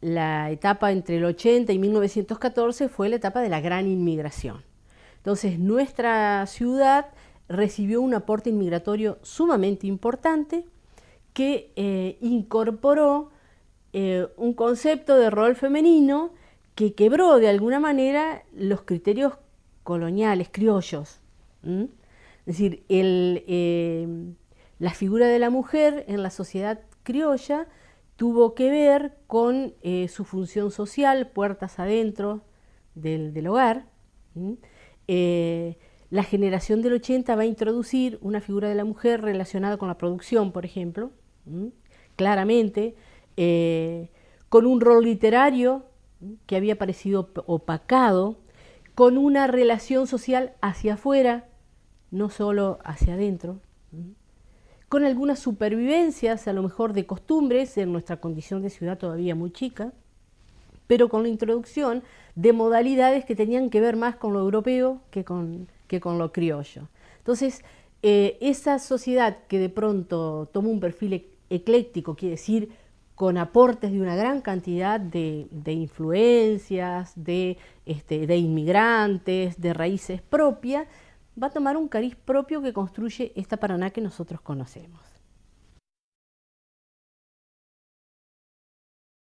la etapa entre el 80 y 1914 fue la etapa de la gran inmigración. Entonces nuestra ciudad recibió un aporte inmigratorio sumamente importante que eh, incorporó eh, un concepto de rol femenino que quebró de alguna manera los criterios coloniales, criollos. Es decir, eh, la figura de la mujer en la sociedad criolla tuvo que ver con su función social, puertas adentro del, hogar. La generación del 80 va a introducir una figura de la mujer relacionada con la producción, por ejemplo, claramente, eh, con un rol literario que había parecido opacado, con una relación social hacia afuera, no solo hacia adentro, con algunas supervivencias, a lo mejor de costumbres, en nuestra condición de ciudad todavía muy chica, pero con la introducción de modalidades que tenían que ver más con lo europeo que con que con lo criollo. Entonces, eh, esa sociedad que de pronto toma un perfil ecléctico, quiere decir con aportes de una gran cantidad de, influencias, este, de inmigrantes, de raíces propias, va a tomar un cariz propio que construye esta Paraná que nosotros conocemos.